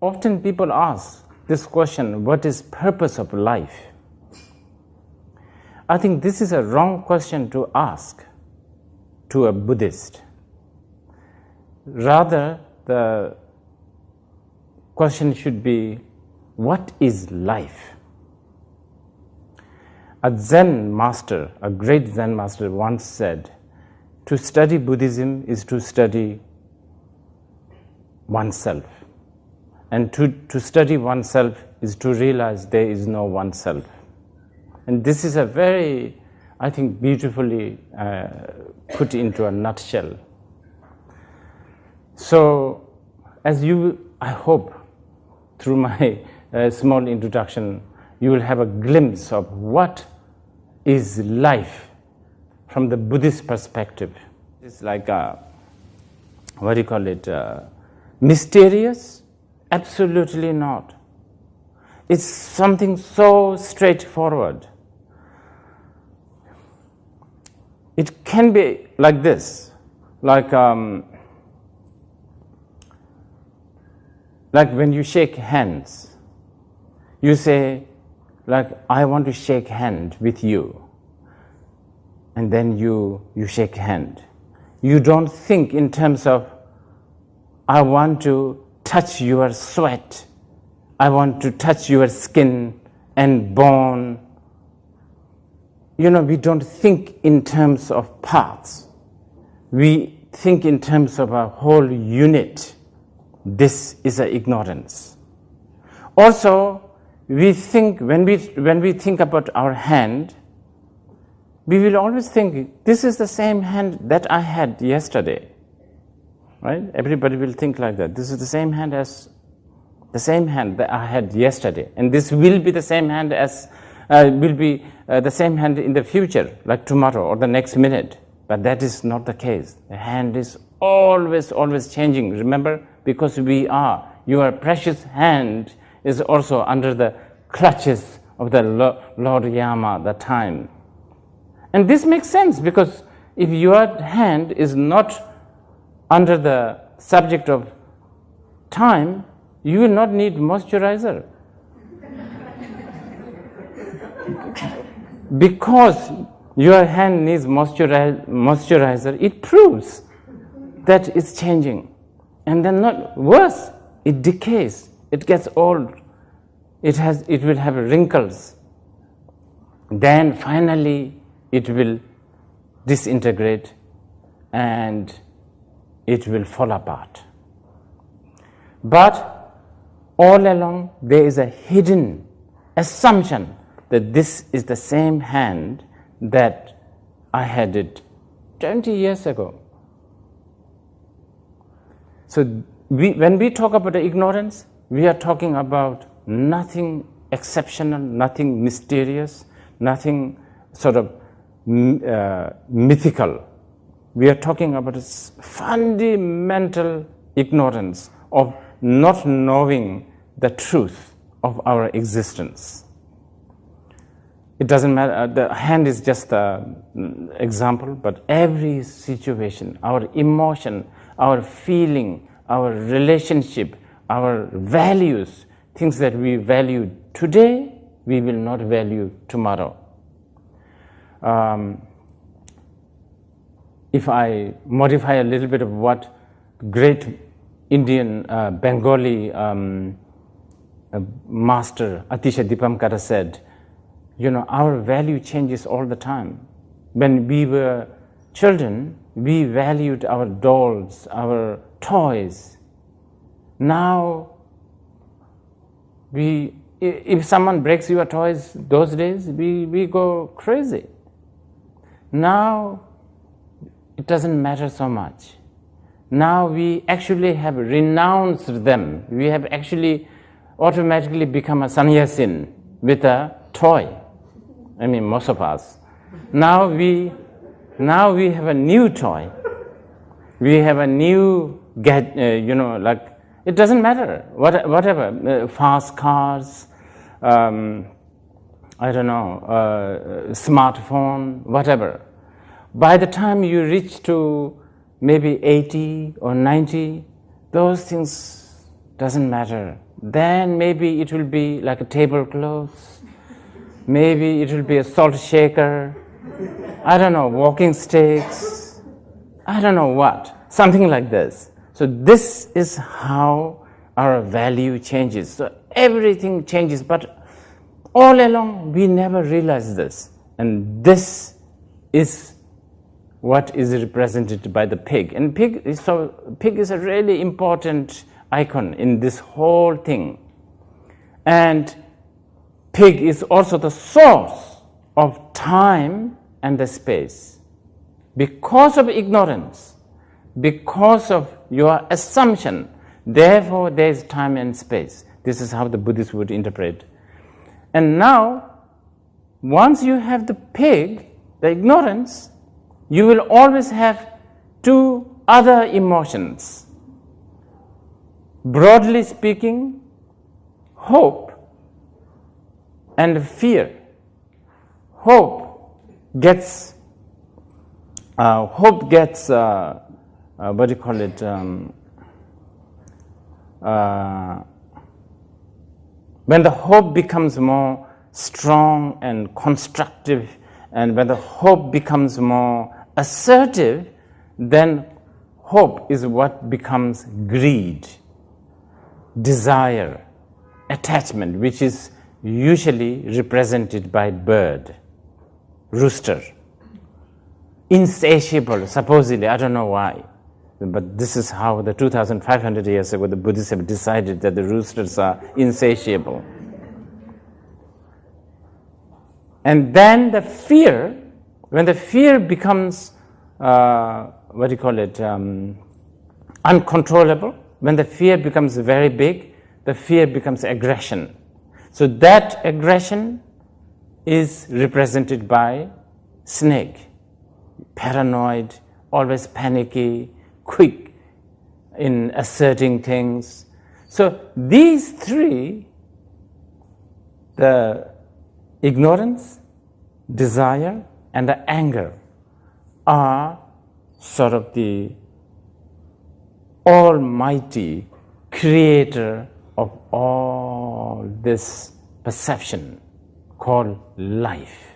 often people ask this question, what is purpose of life? I think this is a wrong question to ask to a Buddhist. Rather, the question should be, what is life? A Zen master, a great Zen master once said, to study Buddhism is to study oneself. And to, to study oneself is to realize there is no oneself. And this is a very, I think, beautifully uh, put into a nutshell. So, as you, I hope, through my uh, small introduction, you will have a glimpse of what is life from the Buddhist perspective. It's like a, what do you call it, uh, mysterious? Absolutely not. It's something so straightforward. It can be like this, like um, like when you shake hands, you say, like, I want to shake hand with you, and then you you shake hand. You don't think in terms of, I want to touch your sweat, I want to touch your skin and bone you know, we don't think in terms of parts. We think in terms of a whole unit. This is an ignorance. Also, we think, when we, when we think about our hand, we will always think, this is the same hand that I had yesterday. Right? Everybody will think like that. This is the same hand as the same hand that I had yesterday. And this will be the same hand as, uh, will be uh, the same hand in the future, like tomorrow or the next minute. But that is not the case. The hand is always, always changing. Remember, because we are, your precious hand is also under the clutches of the Lord Yama, the time. And this makes sense because if your hand is not under the subject of time, you will not need moisturizer because your hand needs moisturizer, it proves that it's changing. And then not worse, it decays, it gets old, it, has, it will have wrinkles. Then finally it will disintegrate and it will fall apart. But all along there is a hidden assumption that this is the same hand that I had it 20 years ago. So we, when we talk about ignorance, we are talking about nothing exceptional, nothing mysterious, nothing sort of uh, mythical. We are talking about fundamental ignorance of not knowing the truth of our existence. It doesn't matter, uh, the hand is just an example, but every situation, our emotion, our feeling, our relationship, our values, things that we value today, we will not value tomorrow. Um, if I modify a little bit of what great Indian uh, Bengali um, uh, master Atisha Dipamkara said, you know, our value changes all the time. When we were children, we valued our dolls, our toys. Now, we, if someone breaks your toys those days, we, we go crazy. Now, it doesn't matter so much. Now we actually have renounced them. We have actually automatically become a sannyasin with a toy. I mean most of us. Now we, now we have a new toy. We have a new get, uh, you know, like it doesn't matter, what, whatever, uh, fast cars, um, I don't know, uh, smartphone, whatever. By the time you reach to maybe 80 or 90, those things doesn't matter. then maybe it will be like a tablecloth, maybe it will be a salt shaker, I don't know, walking sticks, I don't know what, something like this. So this is how our value changes. So everything changes, but all along we never realize this. And this is what is represented by the pig. And pig is, so pig is a really important icon in this whole thing. And pig is also the source of time and the space. Because of ignorance, because of your assumption, therefore there is time and space. This is how the Buddhists would interpret. And now, once you have the pig, the ignorance, you will always have two other emotions. Broadly speaking, hope and fear. Hope gets uh, hope gets uh, uh, what do you call it? Um, uh, when the hope becomes more strong and constructive, and when the hope becomes more assertive, then hope is what becomes greed, desire, attachment, which is usually represented by bird, rooster, insatiable, supposedly, I don't know why. But this is how the 2,500 years ago the Buddhists have decided that the roosters are insatiable. And then the fear when the fear becomes, uh, what do you call it, um, uncontrollable, when the fear becomes very big, the fear becomes aggression. So that aggression is represented by snake, paranoid, always panicky, quick in asserting things. So these three, the ignorance, desire, and the anger are sort of the almighty creator of all this perception called life.